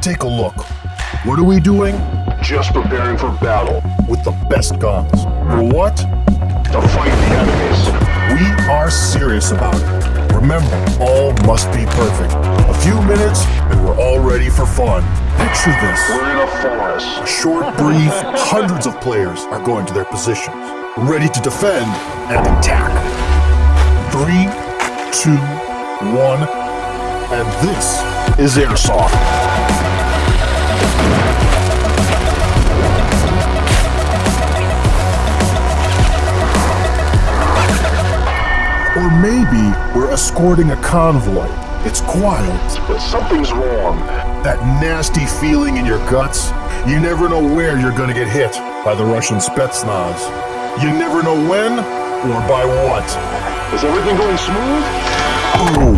Take a look. What are we doing? Just preparing for battle. With the best guns. For what? To fight the enemies. We are serious about it. Remember, all must be perfect. A few minutes, and we're all ready for fun. Picture this. We're in a forest. A short brief, hundreds of players are going to their positions, ready to defend and attack. Three, two, one, and this is Airsoft. Or maybe we're escorting a convoy. It's quiet. But something's wrong. That nasty feeling in your guts. You never know where you're gonna get hit by the Russian Spetsnaz. You never know when or by what. Is everything going smooth? Boom!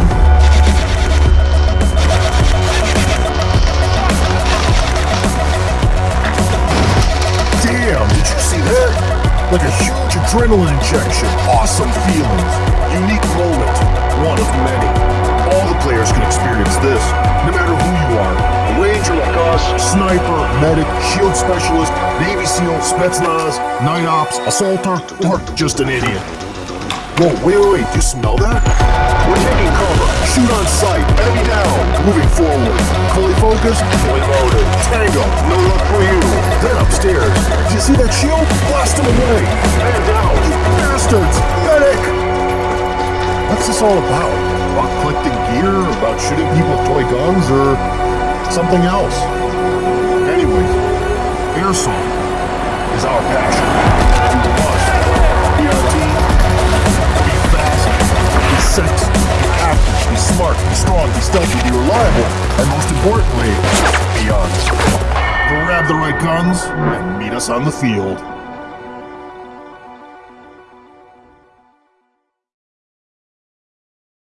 Damn, did you see that? Like a huge adrenaline injection. Awesome feelings. Sniper, medic, shield specialist, Navy SEAL, Spetsnaz, night ops, assaulter, or just an idiot. Whoa, wait, wait, wait, you smell that? We're taking cover. Shoot on sight. Enemy down. Moving forward. Fully focused. Fully loaded. Tango. No luck for you. Then upstairs. Do you see that shield? Blast him away. Man down. You Bastards. Medic. What's this all about? About collecting gear? About shooting people with toy guns? Or something else? Airsoft is our passion. Be fast. Be sexy. Be active. Be smart. Be strong. Be stealthy. Be reliable. And most importantly, be honest. Grab the right guns and meet us on the field.